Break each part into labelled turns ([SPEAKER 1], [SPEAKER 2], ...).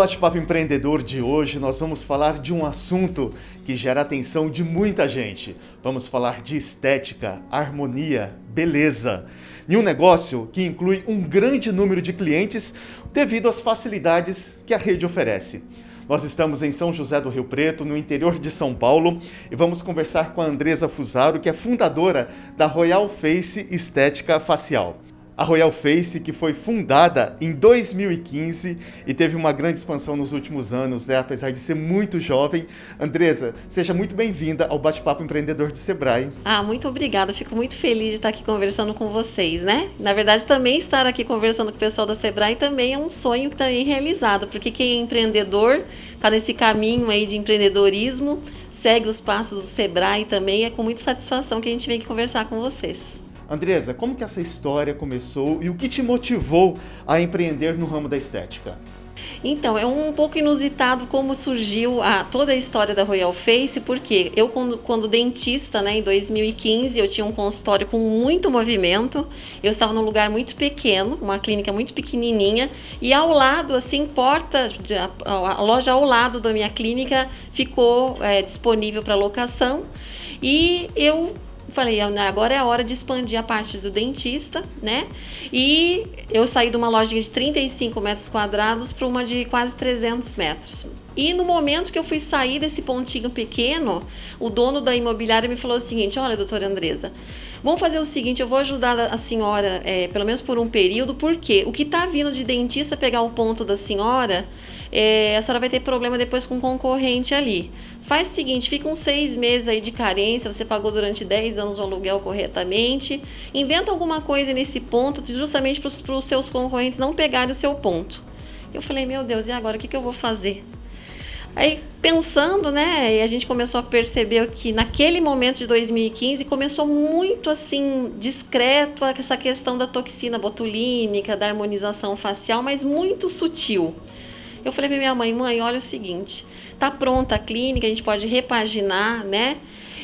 [SPEAKER 1] Bate-papo empreendedor de hoje, nós vamos falar de um assunto que gera atenção de muita gente. Vamos falar de estética, harmonia, beleza. E um negócio que inclui um grande número de clientes devido às facilidades que a rede oferece. Nós estamos em São José do Rio Preto, no interior de São Paulo, e vamos conversar com a Andresa Fusaro, que é fundadora da Royal Face Estética Facial a Royal Face, que foi fundada em 2015 e teve uma grande expansão nos últimos anos, né? apesar de ser muito jovem. Andresa, seja muito bem-vinda ao Bate-Papo Empreendedor de Sebrae.
[SPEAKER 2] Ah, muito obrigada. Fico muito feliz de estar aqui conversando com vocês, né? Na verdade, também estar aqui conversando com o pessoal da Sebrae também é um sonho também realizado, porque quem é empreendedor está nesse caminho aí de empreendedorismo, segue os passos do Sebrae também, é com muita satisfação que a gente vem aqui conversar com vocês.
[SPEAKER 1] Andresa, como que essa história começou e o que te motivou a empreender no ramo da estética?
[SPEAKER 2] Então, é um pouco inusitado como surgiu a, toda a história da Royal Face, porque eu, quando, quando, dentista, né, em 2015, eu tinha um consultório com muito movimento, eu estava num lugar muito pequeno, uma clínica muito pequenininha, e ao lado, assim, porta, a, a loja ao lado da minha clínica ficou é, disponível para locação, e eu falei, agora é a hora de expandir a parte do dentista, né? E eu saí de uma lojinha de 35 metros quadrados para uma de quase 300 metros. E no momento que eu fui sair desse pontinho pequeno, o dono da imobiliária me falou o seguinte: Olha, doutora Andresa, vamos fazer o seguinte, eu vou ajudar a senhora, é, pelo menos por um período, porque o que está vindo de dentista pegar o ponto da senhora, é, a senhora vai ter problema depois com o concorrente ali. Faz o seguinte, fica uns seis meses aí de carência, você pagou durante 10 anos o aluguel corretamente, inventa alguma coisa nesse ponto, justamente para os seus concorrentes não pegarem o seu ponto. Eu falei, meu Deus, e agora o que, que eu vou fazer? Aí pensando, né, e a gente começou a perceber que naquele momento de 2015 começou muito assim discreto essa questão da toxina botulínica, da harmonização facial, mas muito sutil. Eu falei para minha mãe, mãe, olha o seguinte, tá pronta a clínica, a gente pode repaginar, né?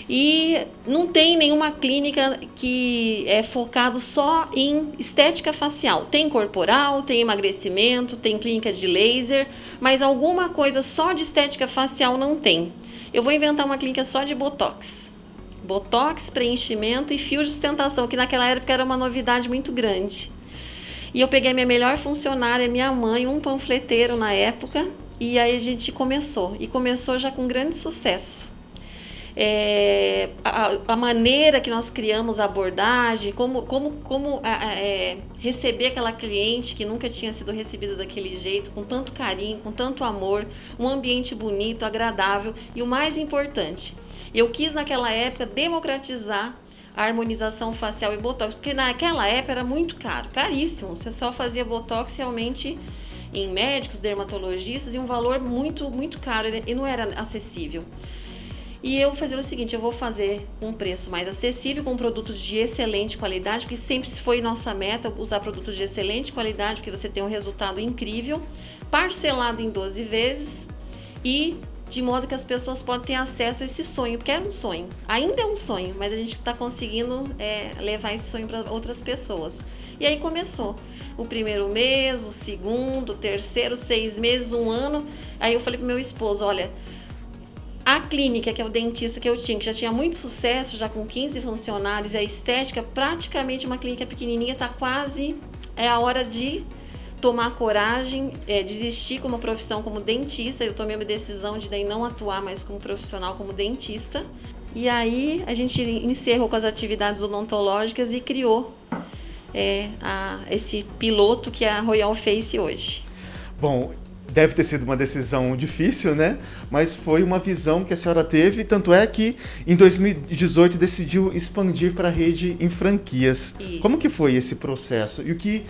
[SPEAKER 2] E não tem nenhuma clínica que é focado só em estética facial. Tem corporal, tem emagrecimento, tem clínica de laser, mas alguma coisa só de estética facial não tem. Eu vou inventar uma clínica só de botox. Botox, preenchimento e fio de sustentação, que naquela época era uma novidade muito grande. E eu peguei minha melhor funcionária, minha mãe, um panfleteiro na época, e aí a gente começou. E começou já com grande sucesso é, a, a, maneira que nós criamos a abordagem, como, como, como é, receber aquela cliente que nunca tinha sido recebida daquele jeito, com tanto carinho, com tanto amor, um ambiente bonito, agradável e o mais importante, eu quis naquela época democratizar harmonização facial e botox, porque naquela época era muito caro, caríssimo. Você só fazia botox realmente em médicos, dermatologistas e um valor muito, muito caro e não era acessível. E eu fazer o seguinte, eu vou fazer um preço mais acessível com produtos de excelente qualidade, porque sempre foi nossa meta usar produtos de excelente qualidade, porque você tem um resultado incrível, parcelado em 12 vezes e de modo que as pessoas podem ter acesso a esse sonho, porque era um sonho, ainda é um sonho, mas a gente está conseguindo é, levar esse sonho para outras pessoas. E aí começou o primeiro mês, o segundo, o terceiro, seis meses, um ano. Aí eu falei pro meu esposo, olha, a clínica, que é o dentista que eu tinha, que já tinha muito sucesso, já com 15 funcionários, e a estética, praticamente uma clínica pequenininha, está quase... É a hora de tomar coragem, é, desistir como profissão como dentista. Eu tomei uma decisão de daí não atuar mais como profissional como dentista. E aí a gente encerrou com as atividades odontológicas e criou é, a, esse piloto que a Royal Face hoje.
[SPEAKER 1] Bom, deve ter sido uma decisão difícil, né? Mas foi uma visão que a senhora teve, tanto é que em 2018 decidiu expandir para a rede em franquias. Isso. Como que foi esse processo? E o que,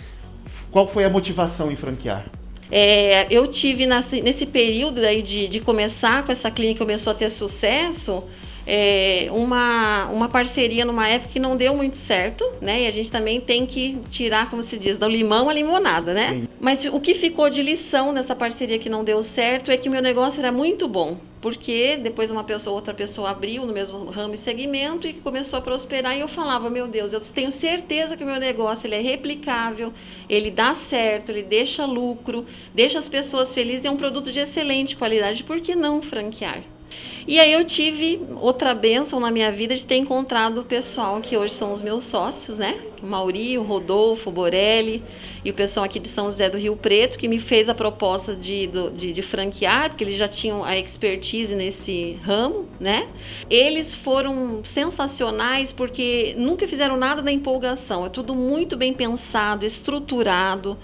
[SPEAKER 1] qual foi a motivação em franquear?
[SPEAKER 2] É, eu tive nesse, nesse período aí de, de começar com essa clínica, começou a ter sucesso, é, uma, uma parceria numa época que não deu muito certo, né? E a gente também tem que tirar, como se diz, do limão a limonada, né? Sim. Mas o que ficou de lição nessa parceria que não deu certo é que o meu negócio era muito bom porque depois uma pessoa, outra pessoa abriu no mesmo ramo e segmento e começou a prosperar e eu falava, meu Deus, eu tenho certeza que o meu negócio ele é replicável, ele dá certo, ele deixa lucro, deixa as pessoas felizes, é um produto de excelente qualidade, por que não franquear? E aí eu tive outra benção na minha vida de ter encontrado o pessoal que hoje são os meus sócios, né? O Mauri, o Rodolfo, o Borelli e o pessoal aqui de São José do Rio Preto, que me fez a proposta de, de, de franquear, porque eles já tinham a expertise nesse ramo, né? Eles foram sensacionais porque nunca fizeram nada da empolgação, é tudo muito bem pensado, estruturado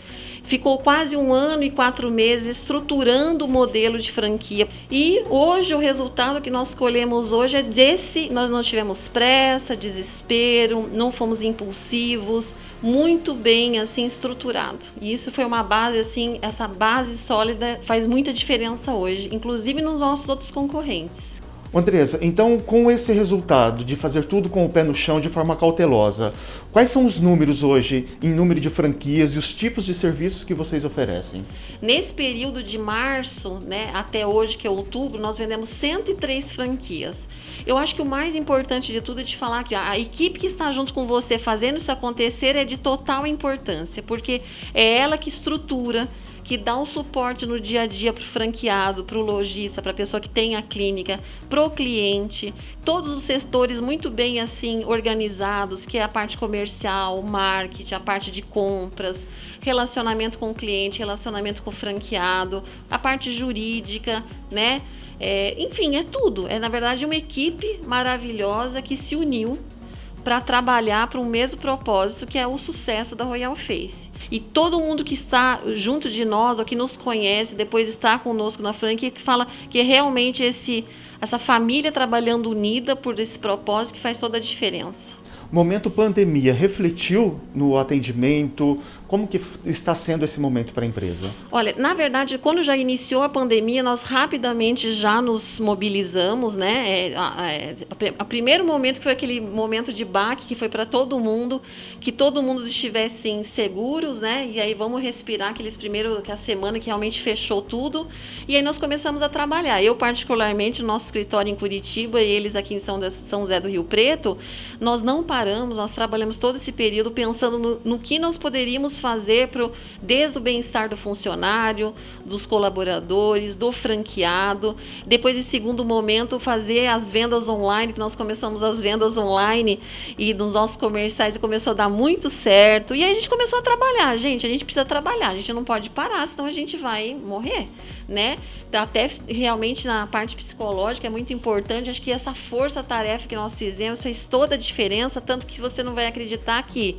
[SPEAKER 2] ficou quase um ano e quatro meses estruturando o modelo de franquia. E hoje o resultado que nós colhemos hoje é desse, nós não tivemos pressa, desespero, não fomos impulsivos, muito bem assim estruturado. E isso foi uma base assim, essa base sólida faz muita diferença hoje, inclusive nos nossos outros concorrentes.
[SPEAKER 1] Andresa, então com esse resultado de fazer tudo com o pé no chão de forma cautelosa, quais são os números hoje em número de franquias e os tipos de serviços que vocês oferecem?
[SPEAKER 2] Nesse período de março né, até hoje, que é outubro, nós vendemos 103 franquias. Eu acho que o mais importante de tudo é de falar que a equipe que está junto com você fazendo isso acontecer é de total importância, porque é ela que estrutura, que dá um suporte no dia a dia para o franqueado, para o lojista, para a pessoa que tem a clínica, para o cliente, todos os setores muito bem assim organizados, que é a parte comercial, marketing, a parte de compras, relacionamento com o cliente, relacionamento com o franqueado, a parte jurídica, né? É, enfim, é tudo. É na verdade uma equipe maravilhosa que se uniu para trabalhar para o mesmo propósito que é o sucesso da Royal Face. E todo mundo que está junto de nós, ou que nos conhece, depois está conosco na franquia, que fala que é realmente esse, essa família trabalhando unida por esse propósito que faz toda a diferença
[SPEAKER 1] momento pandemia refletiu no atendimento? Como que está sendo esse momento para a empresa?
[SPEAKER 2] Olha, na verdade, quando já iniciou a pandemia, nós rapidamente já nos mobilizamos, né? É, é, a primeiro momento foi aquele momento de baque que foi para todo mundo, que todo mundo estivesse seguros, né? E aí vamos respirar aqueles primeiros, que a semana que realmente fechou tudo. E aí nós começamos a trabalhar. Eu particularmente, no nosso escritório em Curitiba e eles aqui em São, São José do Rio Preto, nós não paramos, nós trabalhamos todo esse período pensando no, no que nós poderíamos fazer pro, desde o bem-estar do funcionário, dos colaboradores, do franqueado. Depois, em segundo momento, fazer as vendas online, que nós começamos as vendas online e nos nossos comerciais e começou a dar muito certo. E aí a gente começou a trabalhar, gente, a gente precisa trabalhar, a gente não pode parar, senão a gente vai morrer né? Até realmente na parte psicológica é muito importante. Acho que essa força-tarefa que nós fizemos fez toda a diferença, tanto que você não vai acreditar que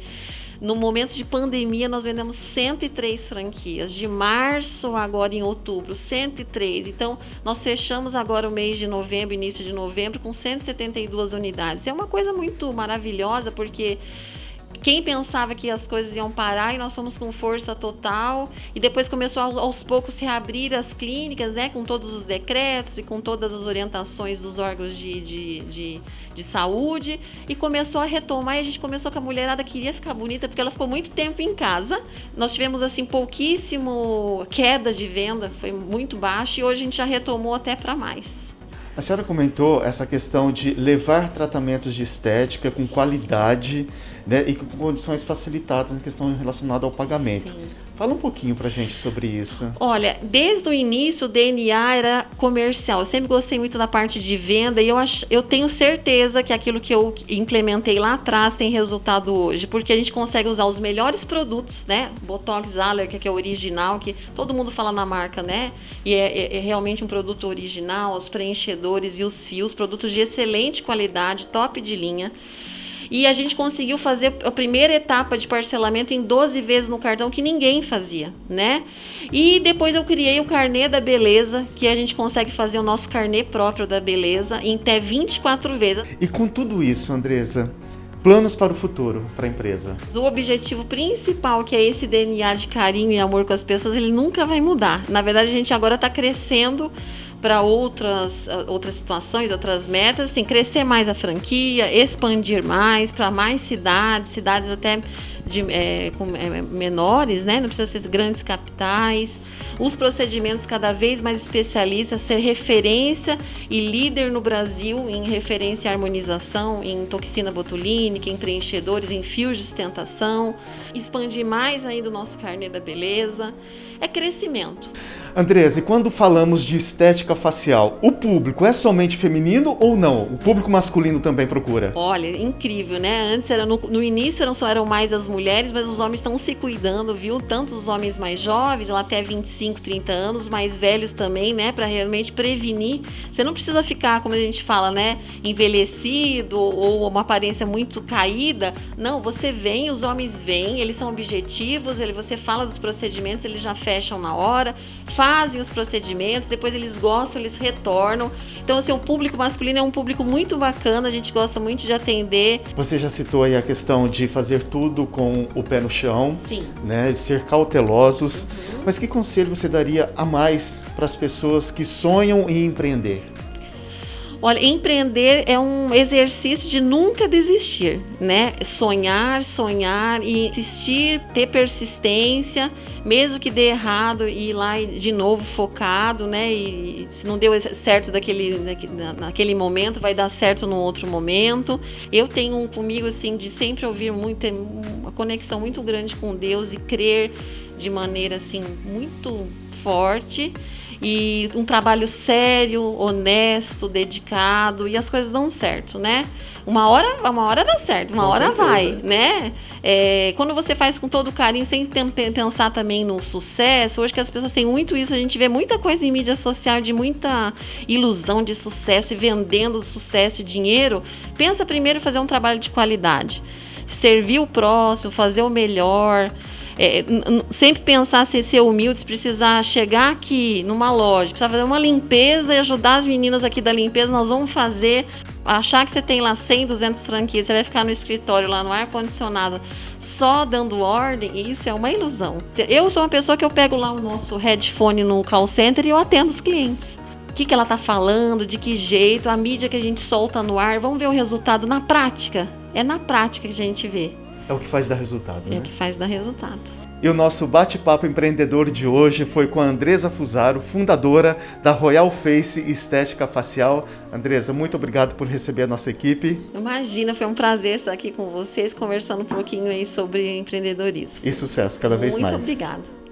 [SPEAKER 2] no momento de pandemia, nós vendemos 103 franquias. De março agora em outubro, 103. Então, nós fechamos agora o mês de novembro, início de novembro, com 172 unidades. É uma coisa muito maravilhosa, porque quem pensava que as coisas iam parar e nós fomos com força total e depois começou aos poucos reabrir as clínicas, né, com todos os decretos e com todas as orientações dos órgãos de, de, de, de saúde e começou a retomar e a gente começou com a mulherada queria ficar bonita porque ela ficou muito tempo em casa. Nós tivemos assim pouquíssimo queda de venda, foi muito baixo e hoje a gente já retomou até para mais.
[SPEAKER 1] A senhora comentou essa questão de levar tratamentos de estética com qualidade né, e com condições facilitadas na questão relacionada ao pagamento. Sim. Fala um pouquinho pra gente sobre isso.
[SPEAKER 2] Olha, desde o início o DNA era comercial. Eu sempre gostei muito da parte de venda e eu, ach, eu tenho certeza que aquilo que eu implementei lá atrás tem resultado hoje, porque a gente consegue usar os melhores produtos, né? Botox Aller, que é o original, que todo mundo fala na marca, né? E é, é, é realmente um produto original, os preenchedores e os fios, produtos de excelente qualidade, top de linha. E a gente conseguiu fazer a primeira etapa de parcelamento em 12 vezes no cartão que ninguém fazia, né? E depois eu criei o carnê da beleza, que a gente consegue fazer o nosso carnê próprio da beleza em até 24 vezes.
[SPEAKER 1] E com tudo isso, Andresa, planos para o futuro para a empresa?
[SPEAKER 2] O objetivo principal, que é esse DNA de carinho e amor com as pessoas, ele nunca vai mudar. Na verdade, a gente agora está crescendo para outras, outras situações, outras metas, assim, crescer mais a franquia, expandir mais para mais cidades, cidades até de, é, com, é, menores, né? não precisa ser grandes capitais. Os procedimentos cada vez mais especialistas, ser referência e líder no Brasil em referência à harmonização, em toxina botulínica, em preenchedores, em fios de sustentação, expandir mais ainda o nosso carnê da beleza. É crescimento.
[SPEAKER 1] Andresa, e quando falamos de estética facial, o público é somente feminino ou não? O público masculino também procura?
[SPEAKER 2] Olha, incrível, né? Antes era no, no início eram só eram mais as mulheres, mas os homens estão se cuidando, viu? Tanto os homens mais jovens, lá até 25, 30 anos, mais velhos também, né, para realmente prevenir. Você não precisa ficar, como a gente fala, né, envelhecido ou uma aparência muito caída. Não, você vem, os homens vêm, eles são objetivos, ele você fala dos procedimentos, eles já fecham na hora fazem os procedimentos, depois eles gostam, eles retornam. Então, assim, o público masculino é um público muito bacana, a gente gosta muito de atender.
[SPEAKER 1] Você já citou aí a questão de fazer tudo com o pé no chão,
[SPEAKER 2] Sim.
[SPEAKER 1] né, de ser cautelosos. Uhum. Mas que conselho você daria a mais para as pessoas que sonham em empreender?
[SPEAKER 2] Olha, empreender é um exercício de nunca desistir, né? Sonhar, sonhar e insistir, ter persistência, mesmo que dê errado e ir lá de novo focado, né? E se não deu certo daquele, naquele momento, vai dar certo no outro momento. Eu tenho comigo assim de sempre ouvir muito, uma conexão muito grande com Deus e crer de maneira assim muito forte e um trabalho sério, honesto, dedicado e as coisas dão certo, né? Uma hora, uma hora dá certo, uma com hora certeza. vai, né? É, quando você faz com todo carinho, sem pensar também no sucesso, hoje que as pessoas têm muito isso, a gente vê muita coisa em mídia social de muita ilusão de sucesso e vendendo sucesso e dinheiro. Pensa primeiro em fazer um trabalho de qualidade, servir o próximo, fazer o melhor é, sempre pensar se ser humilde, precisar chegar aqui numa loja, precisar fazer uma limpeza e ajudar as meninas aqui da limpeza, nós vamos fazer. Achar que você tem lá 100, 200 franquias, você vai ficar no escritório lá no ar-condicionado só dando ordem, isso é uma ilusão. Eu sou uma pessoa que eu pego lá o nosso headphone no call center e eu atendo os clientes. O que, que ela está falando, de que jeito, a mídia que a gente solta no ar, vamos ver o resultado na prática. É na prática que a gente vê.
[SPEAKER 1] É o que faz dar resultado,
[SPEAKER 2] é
[SPEAKER 1] né?
[SPEAKER 2] O que faz dar resultado.
[SPEAKER 1] E o nosso bate-papo empreendedor de hoje foi com a Andresa Fusaro, fundadora da Royal Face Estética Facial. Andresa, muito obrigado por receber a nossa equipe.
[SPEAKER 2] Imagina, foi um prazer estar aqui com vocês, conversando um pouquinho aí sobre empreendedorismo.
[SPEAKER 1] E sucesso cada vez
[SPEAKER 2] muito
[SPEAKER 1] mais.
[SPEAKER 2] Muito obrigada.